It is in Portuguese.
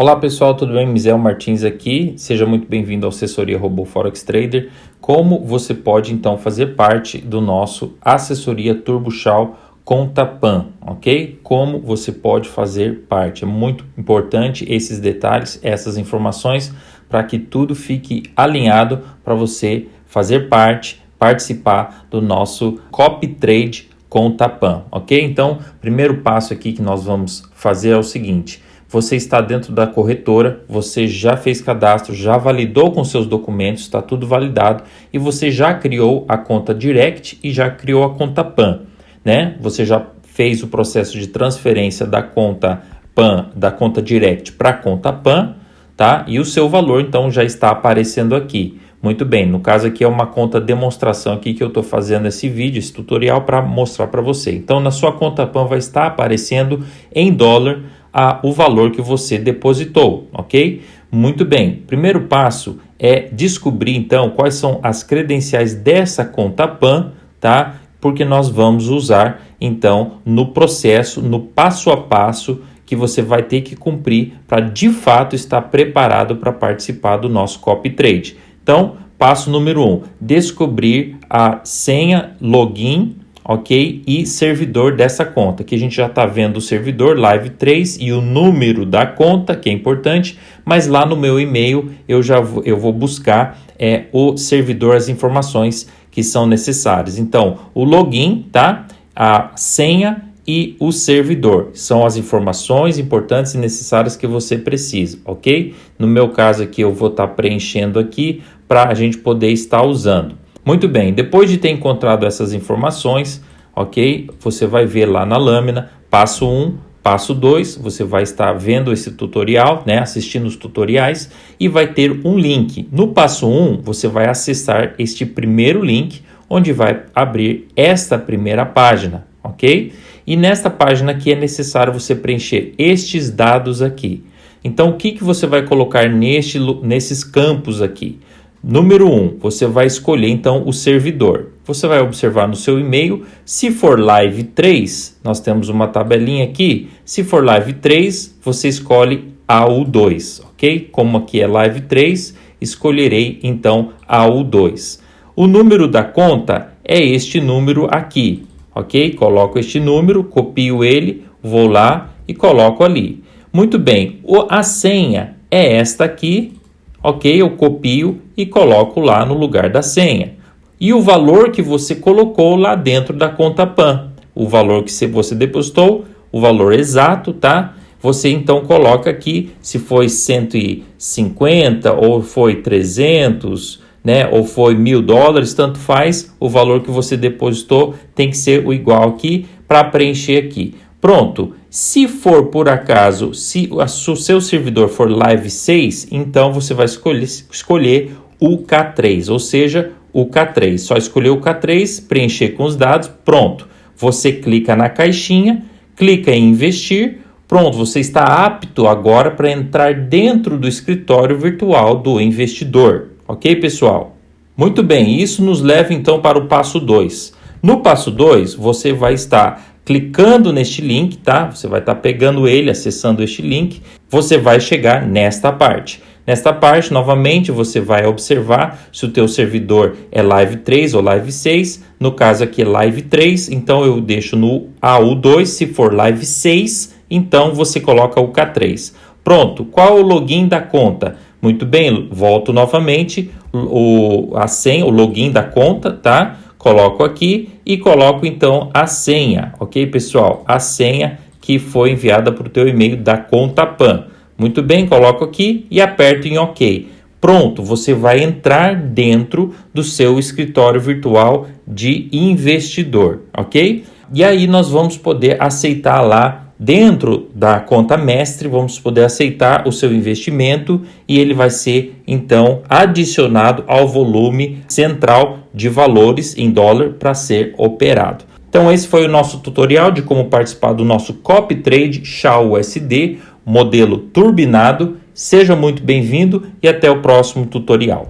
Olá pessoal, tudo bem? Misael Martins aqui. Seja muito bem-vindo ao Assessoria Robô Forex Trader. Como você pode então fazer parte do nosso Assessoria Turbo Shaw Conta Pan, ok? Como você pode fazer parte. É muito importante esses detalhes, essas informações, para que tudo fique alinhado para você fazer parte, participar do nosso Copy Trade Conta Pan, ok? Então, primeiro passo aqui que nós vamos fazer é o seguinte você está dentro da corretora, você já fez cadastro, já validou com seus documentos, está tudo validado e você já criou a conta Direct e já criou a conta PAN, né? Você já fez o processo de transferência da conta PAN, da conta Direct para a conta PAN, tá? E o seu valor então já está aparecendo aqui. Muito bem, no caso aqui é uma conta demonstração aqui que eu estou fazendo esse vídeo, esse tutorial para mostrar para você. Então na sua conta PAN vai estar aparecendo em dólar a, o valor que você depositou, ok? Muito bem, primeiro passo é descobrir então quais são as credenciais dessa conta PAN, tá? Porque nós vamos usar então no processo, no passo a passo que você vai ter que cumprir para de fato estar preparado para participar do nosso copy trade. Então, passo número um, descobrir a senha login ok? E servidor dessa conta, que a gente já está vendo o servidor Live 3 e o número da conta, que é importante, mas lá no meu e-mail eu já vou, eu vou buscar é, o servidor, as informações que são necessárias. Então, o login, tá? A senha e o servidor são as informações importantes e necessárias que você precisa, ok? No meu caso aqui eu vou estar tá preenchendo aqui para a gente poder estar usando. Muito bem, depois de ter encontrado essas informações, ok? Você vai ver lá na lâmina, passo 1, passo 2, você vai estar vendo esse tutorial, né? Assistindo os tutoriais e vai ter um link. No passo 1, você vai acessar este primeiro link, onde vai abrir esta primeira página, ok? E nesta página aqui é necessário você preencher estes dados aqui. Então, o que, que você vai colocar neste, nesses campos aqui? Número 1, um, você vai escolher então o servidor. Você vai observar no seu e-mail, se for Live 3, nós temos uma tabelinha aqui, se for Live 3, você escolhe AU2, ok? Como aqui é Live 3, escolherei então AU2. O número da conta é este número aqui, ok? Coloco este número, copio ele, vou lá e coloco ali. Muito bem, a senha é esta aqui, ok? Eu copio e coloco lá no lugar da senha. E o valor que você colocou lá dentro da conta PAN, o valor que você depositou, o valor exato, tá? Você então coloca aqui se foi 150 ou foi 300, né? Ou foi mil dólares, tanto faz. O valor que você depositou tem que ser o igual aqui para preencher aqui. Pronto. Se for por acaso, se o seu servidor for Live 6, então você vai escolher, escolher o K3, ou seja, o K3. Só escolher o K3, preencher com os dados, pronto. Você clica na caixinha, clica em investir, pronto, você está apto agora para entrar dentro do escritório virtual do investidor. Ok, pessoal? Muito bem, isso nos leva então para o passo 2. No passo 2, você vai estar clicando neste link, tá? Você vai estar tá pegando ele, acessando este link, você vai chegar nesta parte. Nesta parte, novamente, você vai observar se o teu servidor é Live 3 ou Live 6. No caso aqui é Live 3, então eu deixo no AU2. Se for Live 6, então você coloca o K3. Pronto, qual o login da conta? Muito bem, volto novamente, o, a senha, o login da conta, tá? Coloco aqui e coloco então a senha, ok pessoal? A senha que foi enviada para o teu e-mail da conta PAN. Muito bem, coloco aqui e aperto em OK. Pronto, você vai entrar dentro do seu escritório virtual de investidor, ok? E aí nós vamos poder aceitar lá Dentro da conta mestre, vamos poder aceitar o seu investimento e ele vai ser então adicionado ao volume central de valores em dólar para ser operado. Então esse foi o nosso tutorial de como participar do nosso copy trade SHA USD modelo turbinado. Seja muito bem-vindo e até o próximo tutorial.